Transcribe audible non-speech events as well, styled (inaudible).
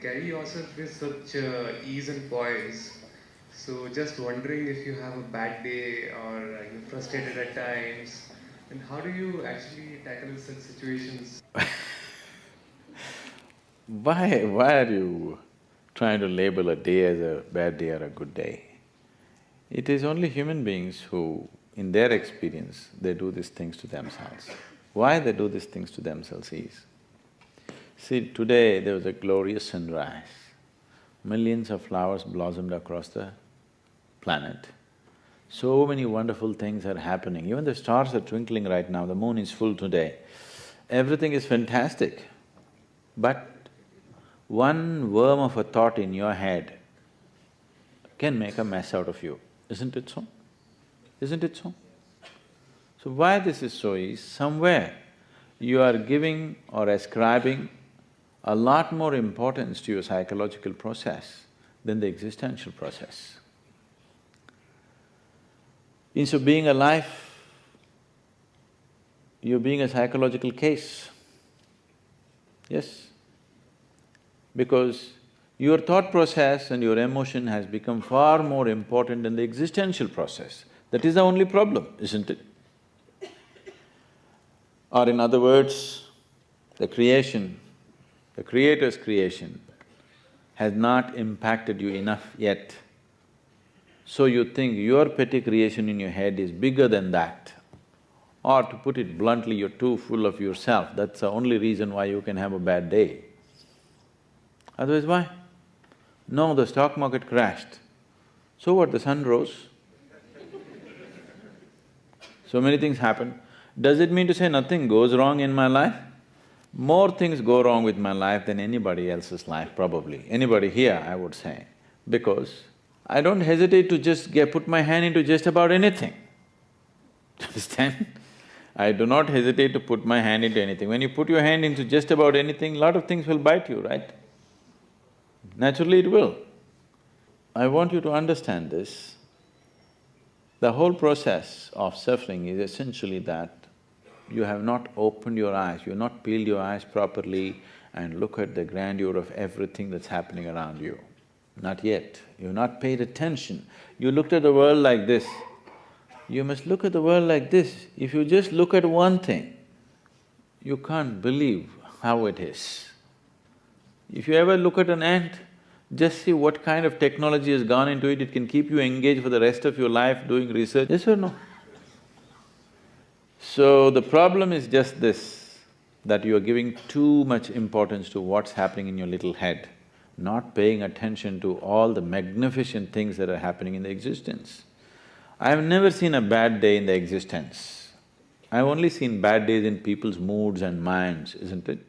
carry yourself with such uh, ease and poise? So just wondering if you have a bad day or you're frustrated at times, and how do you actually tackle such situations? (laughs) why… why are you trying to label a day as a bad day or a good day? It is only human beings who, in their experience, they do these things to themselves. Why they do these things to themselves is, see, today there was a glorious sunrise. Millions of flowers blossomed across the planet. So many wonderful things are happening, even the stars are twinkling right now, the moon is full today. Everything is fantastic. But one worm of a thought in your head can make a mess out of you. Isn't it so? Isn't it so? So why this is so is, somewhere you are giving or ascribing a lot more importance to your psychological process than the existential process. Instead of being alive, you're being a psychological case. Yes? Because your thought process and your emotion has become far more important than the existential process. That is the only problem, isn't it? Or in other words, the creation, the Creator's creation has not impacted you enough yet. So you think your petty creation in your head is bigger than that. Or to put it bluntly, you're too full of yourself, that's the only reason why you can have a bad day. Otherwise, why? No, the stock market crashed. So what, the sun rose? so many things happen. Does it mean to say nothing goes wrong in my life? More things go wrong with my life than anybody else's life, probably. Anybody here, I would say. Because I don't hesitate to just get… put my hand into just about anything. (laughs) Understand? I do not hesitate to put my hand into anything. When you put your hand into just about anything, a lot of things will bite you, right? Naturally it will. I want you to understand this. The whole process of suffering is essentially that you have not opened your eyes, you have not peeled your eyes properly and look at the grandeur of everything that's happening around you. Not yet. You've not paid attention. You looked at the world like this. You must look at the world like this. If you just look at one thing, you can't believe how it is. If you ever look at an ant, just see what kind of technology has gone into it, it can keep you engaged for the rest of your life doing research, yes or no? So the problem is just this, that you are giving too much importance to what's happening in your little head, not paying attention to all the magnificent things that are happening in the existence. I've never seen a bad day in the existence. I've only seen bad days in people's moods and minds, isn't it?